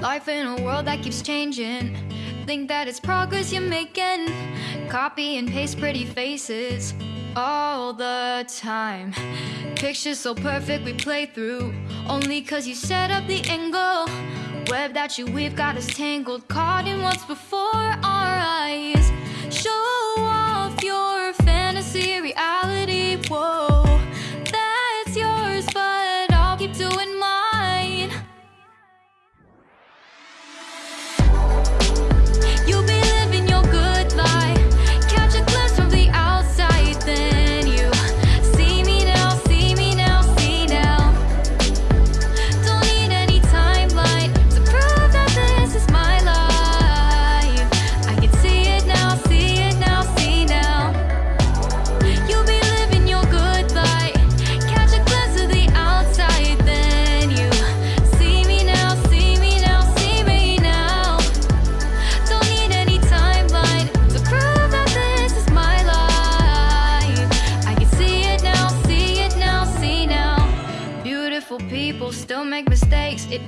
Life in a world that keeps changing. Think that it's progress you're making. Copy and paste pretty faces all the time. Pictures so perfect we play through. Only cause you set up the angle. Web that you weave got us tangled. Caught in what's before our eyes.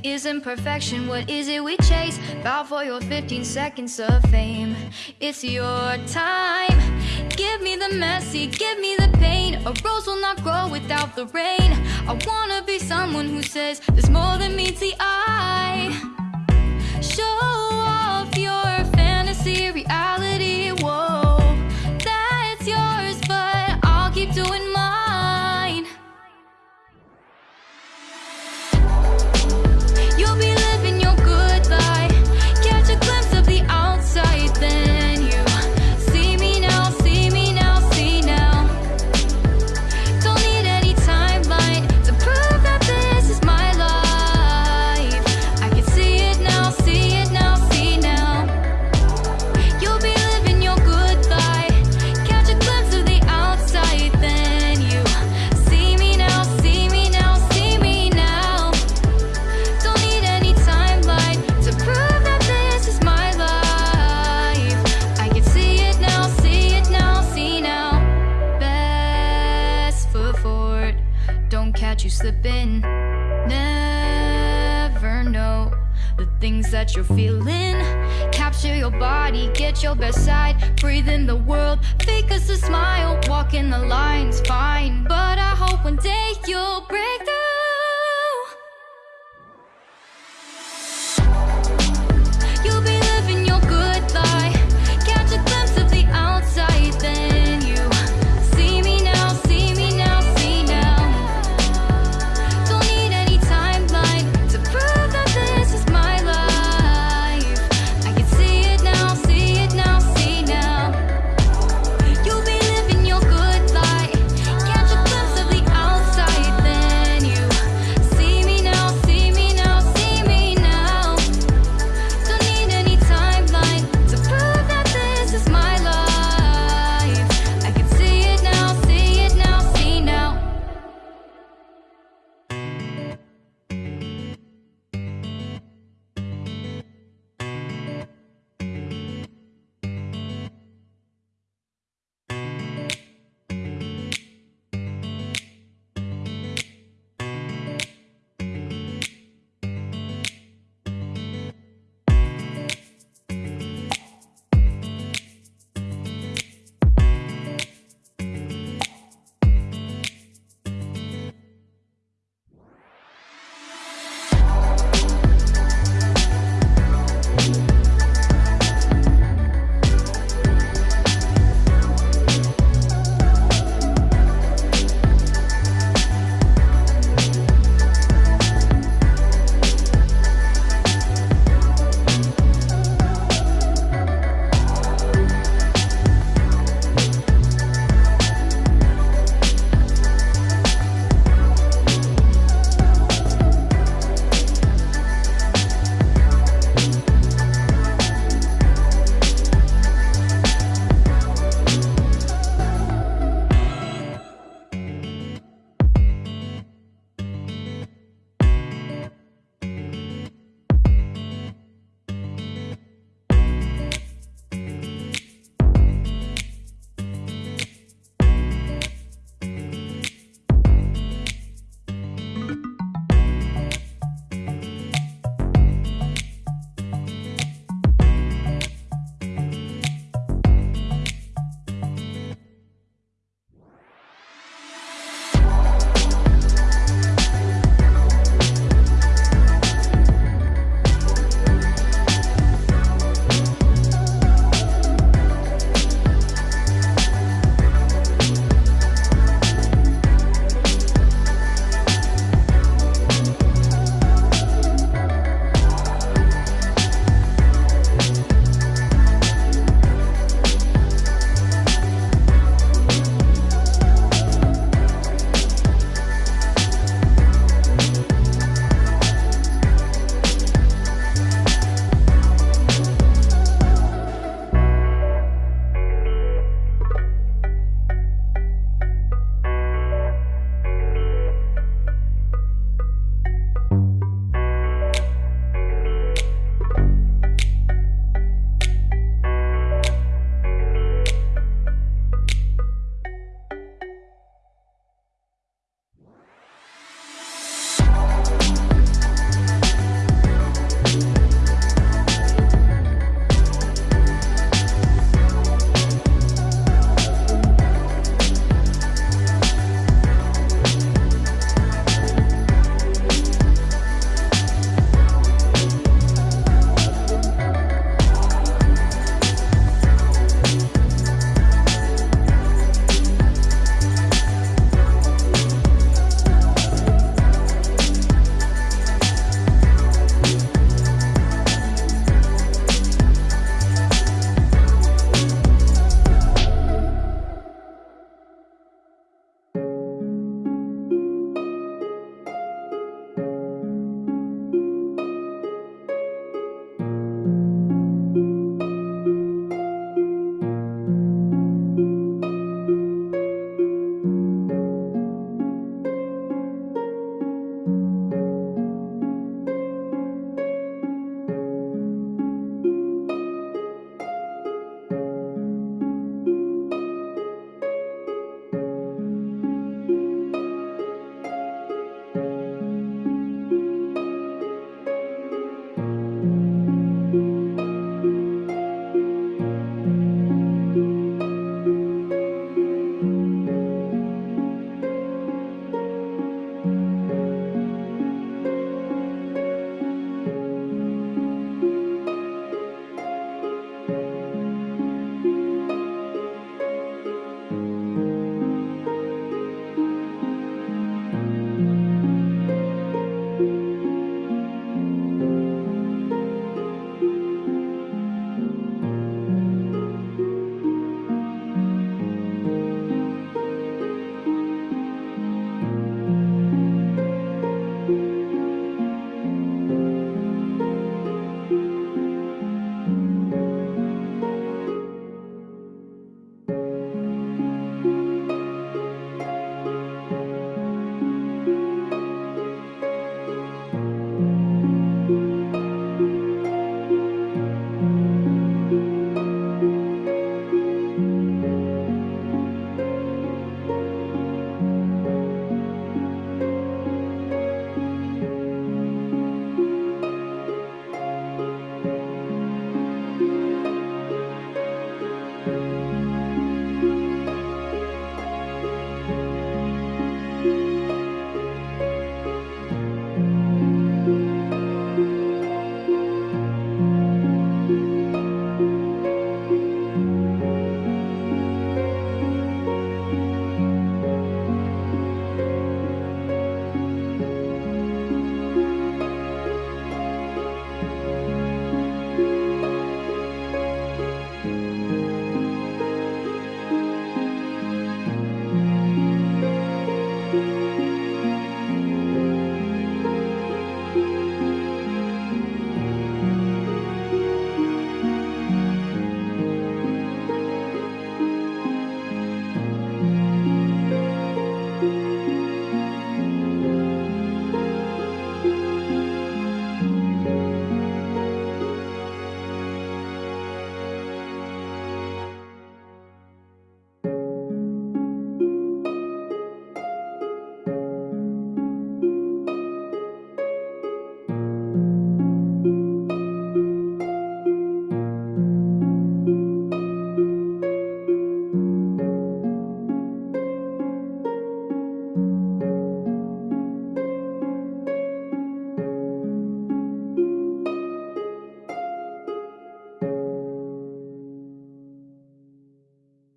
Isn't perfection. What is it we chase? Bow for your 15 seconds of fame. It's your time. Give me the messy, give me the pain. A rose will not grow without the rain. I wanna be someone who says there's more than meets the eye. That you're feeling. Capture your body, get your best side. Breathe in the world, fake us a smile. Walk in the lines, fine. But I hope one day you'll break.